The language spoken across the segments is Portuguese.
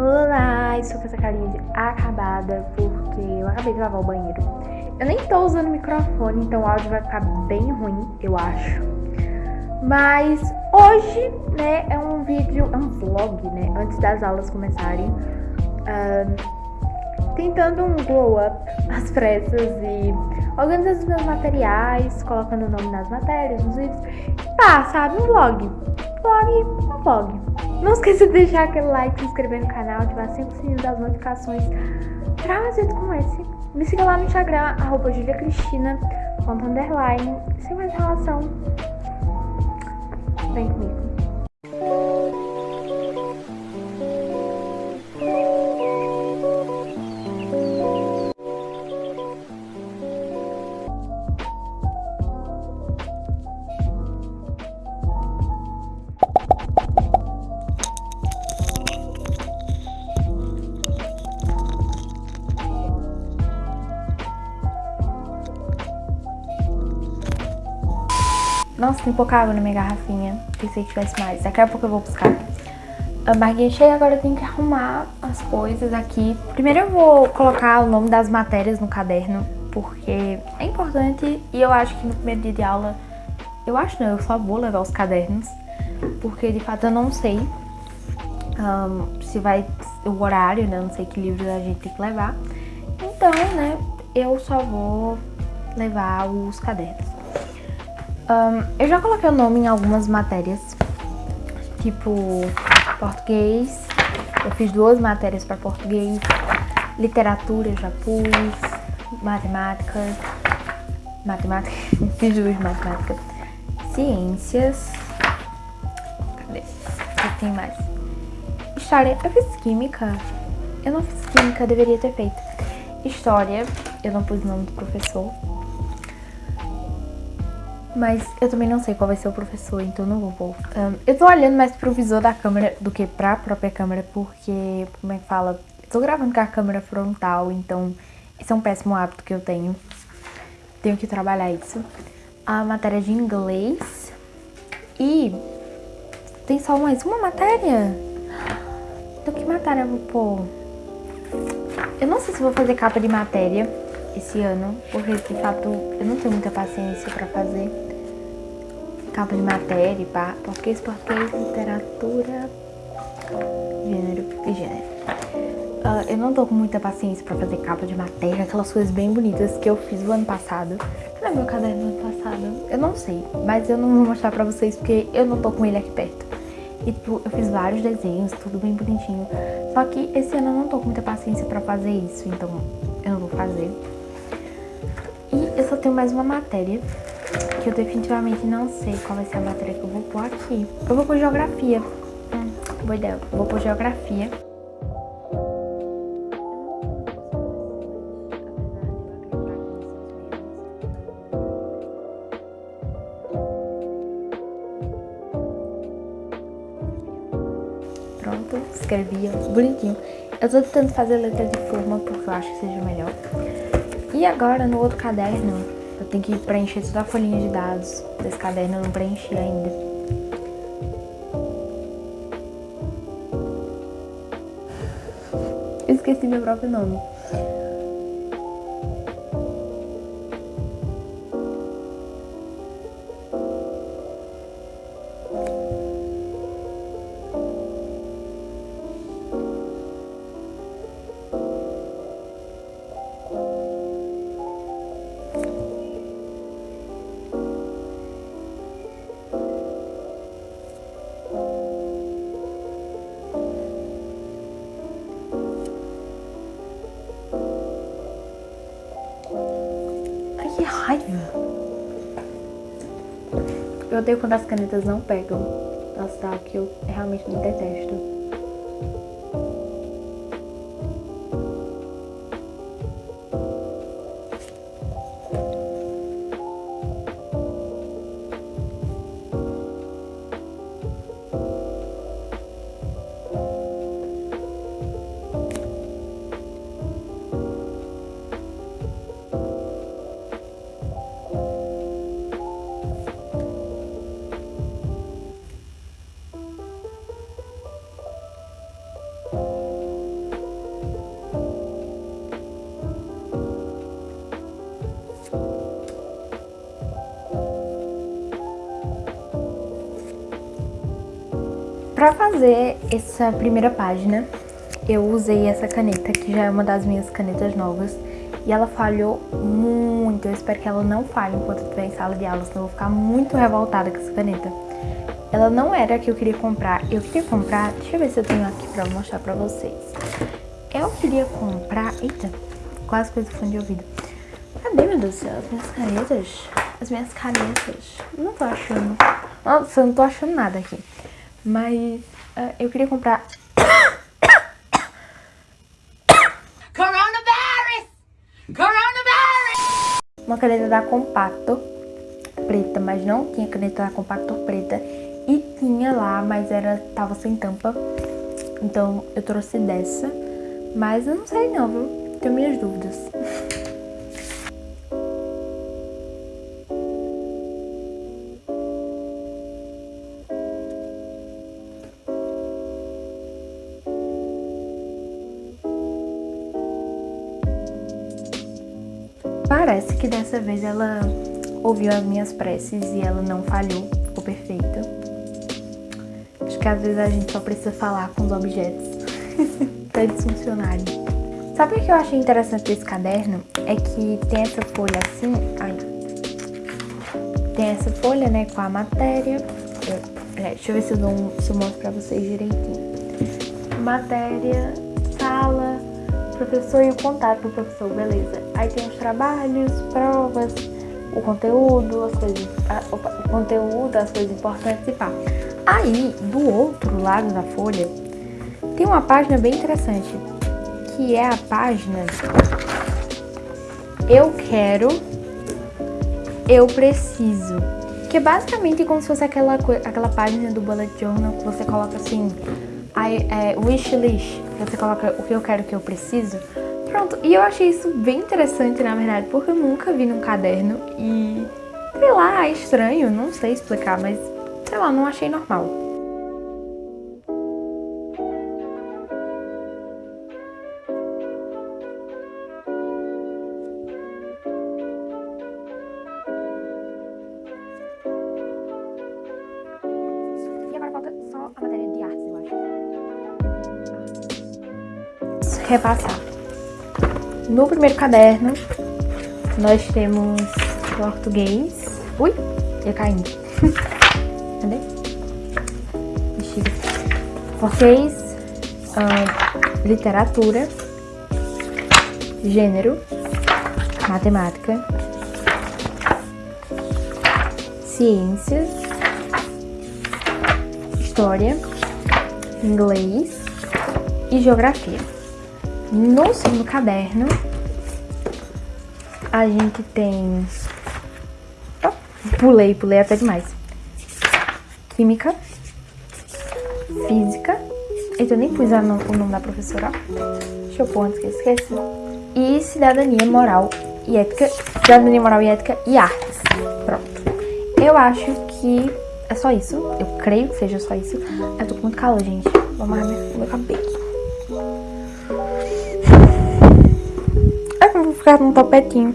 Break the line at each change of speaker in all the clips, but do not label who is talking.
Olá, estou com essa carinha de acabada porque eu acabei de lavar o banheiro. Eu nem tô usando microfone, então o áudio vai ficar bem ruim, eu acho. Mas hoje, né, é um vídeo, é um vlog, né, antes das aulas começarem. Uh, tentando um glow up às pressas e organizando os meus materiais, colocando o nome nas matérias, nos vídeos. Tá, sabe, um vlog. Vlog, um vlog. Não esqueça de deixar aquele like, se inscrever no canal, ativar sempre o sininho das notificações pra mais vídeos como esse. Me siga lá no Instagram, arroba juliacristina, sem mais relação. Vem comigo. Nossa, tem pouca água na minha garrafinha. Pensei que tivesse mais. Daqui a pouco eu vou buscar. A barriguinha cheia, agora eu tenho que arrumar as coisas aqui. Primeiro eu vou colocar o nome das matérias no caderno, porque é importante e eu acho que no primeiro dia de aula... Eu acho não, eu só vou levar os cadernos, porque de fato eu não sei um, se vai o horário, né? Não sei que livros a gente tem que levar. Então, né, eu só vou levar os cadernos. Um, eu já coloquei o nome em algumas matérias, tipo português, eu fiz duas matérias para português, literatura eu já pus, matemática, matemática, fiz duas matemática, ciências, cadê? O que tem mais? História, eu fiz química, eu não fiz química, deveria ter feito. História, eu não pus o nome do professor, mas eu também não sei qual vai ser o professor, então não vou pôr. Um, eu tô olhando mais pro visor da câmera do que pra própria câmera, porque, como é que fala? Tô gravando com a câmera frontal, então esse é um péssimo hábito que eu tenho. Tenho que trabalhar isso. A matéria de inglês. E tem só mais uma matéria? Então que matéria eu vou pôr? Eu não sei se vou fazer capa de matéria esse ano, porque de fato eu não tenho muita paciência pra fazer capa de matéria, pá, português, português, literatura, gênero e gênero. Uh, eu não tô com muita paciência pra fazer capa de matéria, aquelas coisas bem bonitas que eu fiz o ano passado. Cadê meu caderno do ano passado? Eu não sei, mas eu não vou mostrar pra vocês porque eu não tô com ele aqui perto. E tipo, eu fiz vários desenhos, tudo bem bonitinho. Só que esse ano eu não tô com muita paciência pra fazer isso, então eu não vou fazer. Só tenho mais uma matéria, que eu definitivamente não sei qual vai ser a matéria que eu vou pôr aqui. Eu vou pôr geografia. Hum, boa ideia. Eu vou pôr geografia. Pronto, escrevi, bonitinho. Eu tô tentando fazer letra de forma porque eu acho que seja melhor. E agora, no outro caderno, eu tenho que preencher toda a folhinha de dados desse caderno, eu não preenchi ainda. Esqueci meu próprio nome. Odeio quando as canetas não pegam. Nossa, tá, que eu realmente não detesto. Fazer essa primeira página, eu usei essa caneta, que já é uma das minhas canetas novas. E ela falhou muito. Eu espero que ela não falhe enquanto eu estiver em sala de aula, senão eu vou ficar muito revoltada com essa caneta. Ela não era a que eu queria comprar. Eu queria comprar... Deixa eu ver se eu tenho aqui pra mostrar pra vocês. Eu queria comprar... Eita, quase coisa fone de ouvido. Cadê, meu Deus do céu? As minhas canetas? As minhas canetas. Não tô achando. Nossa, eu não tô achando nada aqui. Mas uh, eu queria comprar... Coronavirus! Coronavirus! Uma caneta da Compacto preta, mas não tinha caneta da Compacto preta. E tinha lá, mas era tava sem tampa. Então eu trouxe dessa. Mas eu não sei não, viu? Tenho minhas dúvidas. Parece que dessa vez ela ouviu as minhas preces e ela não falhou, ficou perfeita que às vezes a gente só precisa falar com os objetos pra eles funcionarem. Sabe o que eu achei interessante desse caderno? É que tem essa folha assim, ai, tem essa folha, né, com a matéria. É, deixa eu ver se eu, dou se eu mostro pra vocês direitinho. Matéria, professor e o contato do professor, beleza. Aí tem os trabalhos, provas, o conteúdo, as coisas, a, opa, o conteúdo, as coisas importantes e pá. Aí, do outro lado da folha, tem uma página bem interessante, que é a página Eu quero, eu preciso. Que é basicamente como se fosse aquela, aquela página do bullet journal que você coloca assim, I, é, wish list, você coloca o que eu quero, o que eu preciso. Pronto, e eu achei isso bem interessante, na verdade, porque eu nunca vi num caderno e, sei lá, é estranho, não sei explicar, mas sei lá, não achei normal. Repassar. No primeiro caderno, nós temos português. Ui, ia caindo. Cadê? Português, uh, literatura, gênero, matemática, ciências, história, inglês e geografia. No segundo caderno, a gente tem... Pulei, pulei até demais química, física. Eu nem pus o nome da professora. Deixa eu pôr antes que eu esqueça. E cidadania, moral e ética. Cidadania, moral e ética e artes. Pronto. Eu acho que é só isso. Eu creio que seja só isso. Eu tô com muito calor, gente. Vou amarrar meu cabelo. Ficar num topetinho.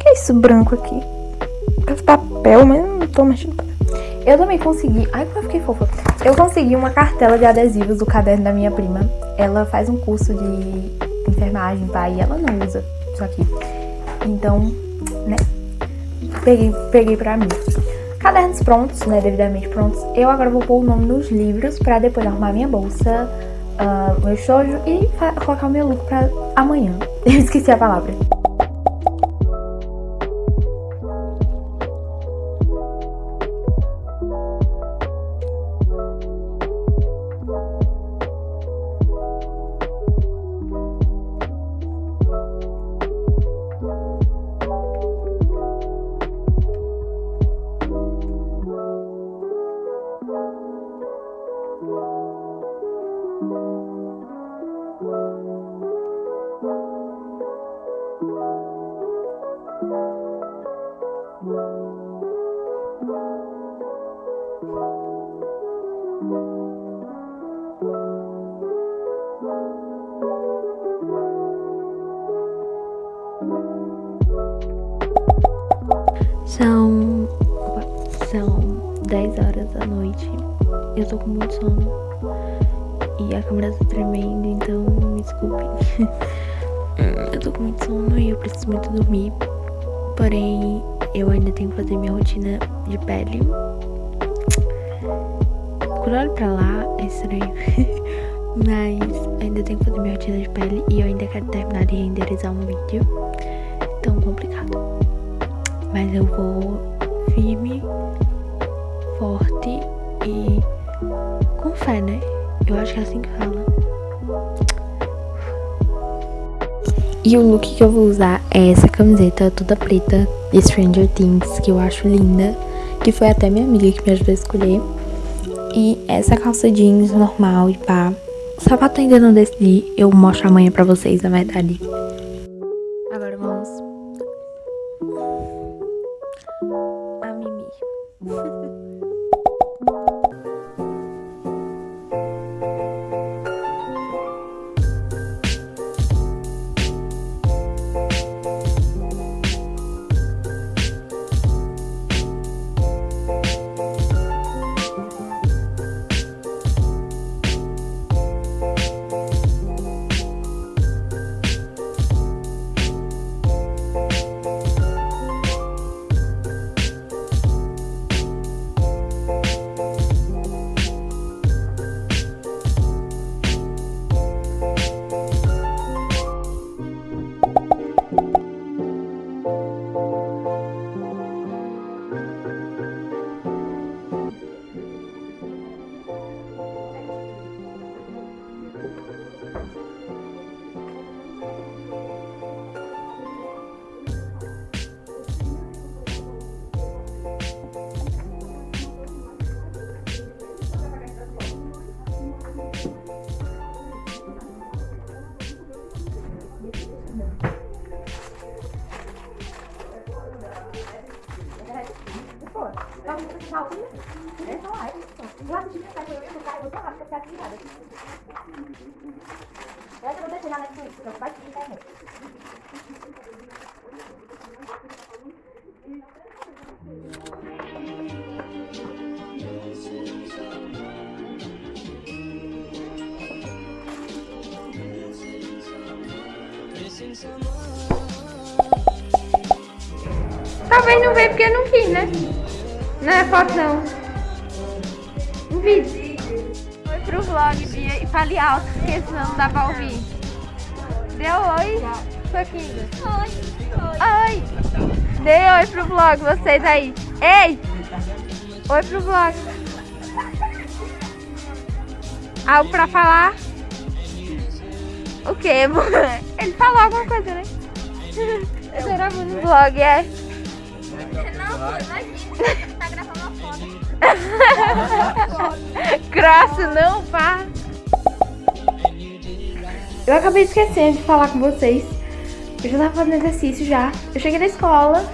que é isso branco aqui? Esse papel, mas tô mexendo Eu também consegui... Ai, como eu fiquei fofa. Eu consegui uma cartela de adesivos do caderno da minha prima. Ela faz um curso de enfermagem, pai, e ela não usa isso aqui. Então, né, peguei, peguei pra mim. Cadernos prontos, né, devidamente prontos. Eu agora vou pôr o nome nos livros pra depois arrumar minha bolsa, uh, meu estojo e colocar o meu look pra amanhã. Eu esqueci a palavra. 10 horas da noite. Eu tô com muito sono. E a câmera tá tremendo, então me desculpem. eu tô com muito sono e eu preciso muito dormir. Porém, eu ainda tenho que fazer minha rotina de pele. Quando eu olho pra lá, é estranho. Mas ainda tenho que fazer minha rotina de pele e eu ainda quero terminar de renderizar um vídeo. Tão complicado. Mas eu vou firme, forte e com fé, né? Eu acho que é assim que fala. E o look que eu vou usar é essa camiseta toda preta de Stranger Things, que eu acho linda. Que foi até minha amiga que me ajudou a escolher. E essa calça jeans normal e pá. O sapato ainda não decidi, eu mostro amanhã pra vocês, na verdade. Agora vamos... Eu vou deixar na internet. Talvez não veio porque não quis, né? Não é foto não. Um vídeo. Vlog, Bia, e fale alto, porque senão não dá pra ouvir. Deu oi, Soquinho. Oi. Oi. Dê oi pro vlog, vocês aí. Ei! Oi pro vlog. Algo pra falar? O quê? Ele falou alguma coisa, né? Eu gravando no vlog, é. Não, gravando Graça, não, pá. Eu acabei esquecendo de falar com vocês. Eu já tava fazendo exercício já. Eu cheguei na escola,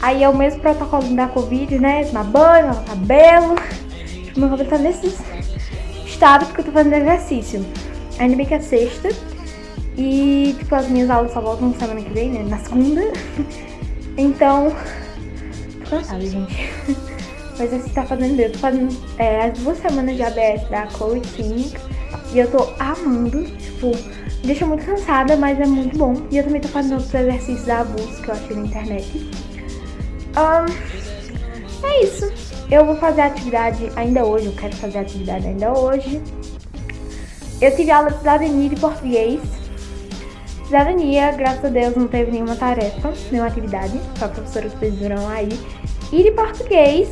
aí é o mesmo protocolo da Covid, né? Tomar banho, lavar cabelo. Meu cabelo tá nesse estado porque eu tô fazendo exercício. Ainda bem que é sexta. E, tipo, as minhas aulas só voltam semana que vem, né? Na segunda. Então, tô cansada, gente. Mas assim tá fazendo. Eu tô fazendo é, as duas semanas de ABS da Chloe Clinic. E eu tô amando, tipo, me deixa muito cansada, mas é muito bom. E eu também tô fazendo outros exercícios da Abus que eu achei na internet. Um, é isso. Eu vou fazer atividade ainda hoje, eu quero fazer atividade ainda hoje. Eu tive aula de cidadania de português. Cidadania, graças a Deus, não teve nenhuma tarefa, nenhuma atividade, só a professora que vocês viram aí. E de português,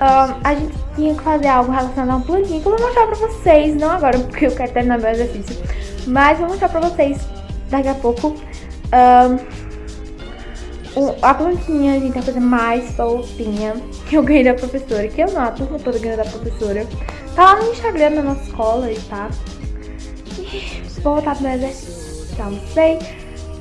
um, a gente tinha que fazer algo relacionado a um plantinha que eu vou mostrar pra vocês, não agora, porque eu quero terminar meu exercício, mas vou mostrar pra vocês daqui a pouco. Um, a plantinha, a gente vai fazer mais fofinha que eu ganhei da professora, que eu não, a turma toda ganhou da professora. Tá lá no Instagram da nossa escola e tá. E vou voltar pro meu exercício já almocei.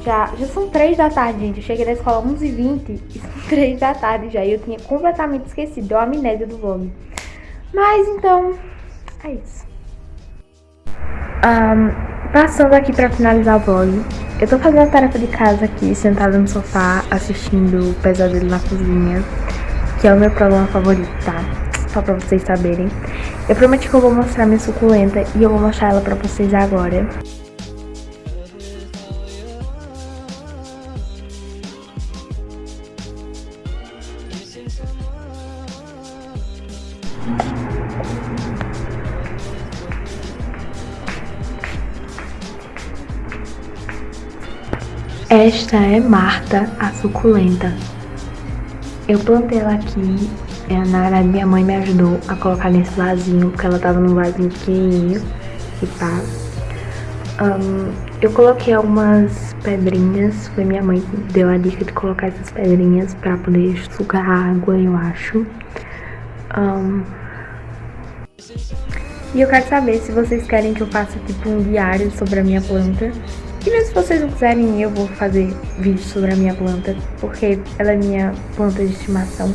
Já, já são 3 da tarde, gente. Eu cheguei da escola 11h20 e 3 da tarde já. E eu tinha completamente esquecido. Deu amnésia do vlog. Mas então, é isso. Um, passando aqui pra finalizar o vlog. Eu tô fazendo a tarefa de casa aqui, sentada no sofá, assistindo Pesadelo na Cozinha. que é o meu problema favorito, tá? Só pra vocês saberem. Eu prometi que eu vou mostrar minha suculenta e eu vou mostrar ela pra vocês agora. Esta é Marta, a suculenta. Eu plantei ela aqui, é, na verdade minha mãe me ajudou a colocar nesse vasinho, porque ela tava num vasinho pequenininho e pá. Um, eu coloquei algumas pedrinhas, foi minha mãe que deu a dica de colocar essas pedrinhas pra poder sugar água, eu acho. Um, e eu quero saber se vocês querem que eu faça tipo um diário sobre a minha planta e mesmo se vocês não quiserem, eu vou fazer vídeo sobre a minha planta, porque ela é minha planta de estimação.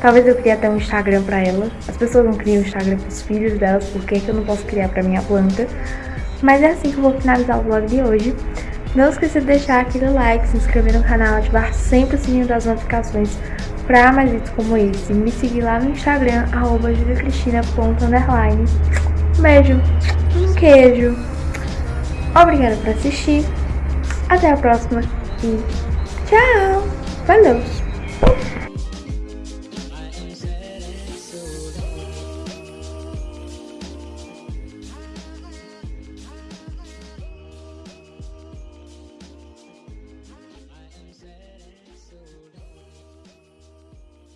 Talvez eu crie até um Instagram pra ela. As pessoas não criam Instagram pros filhos delas, por que eu não posso criar pra minha planta? Mas é assim que eu vou finalizar o vlog de hoje. Não esqueça de deixar aquele like, se inscrever no canal, ativar sempre o sininho das notificações para mais vídeos como esse. Me seguir lá no Instagram, arroba Um beijo, um queijo. Obrigada por assistir. Até a próxima e tchau! Valeu!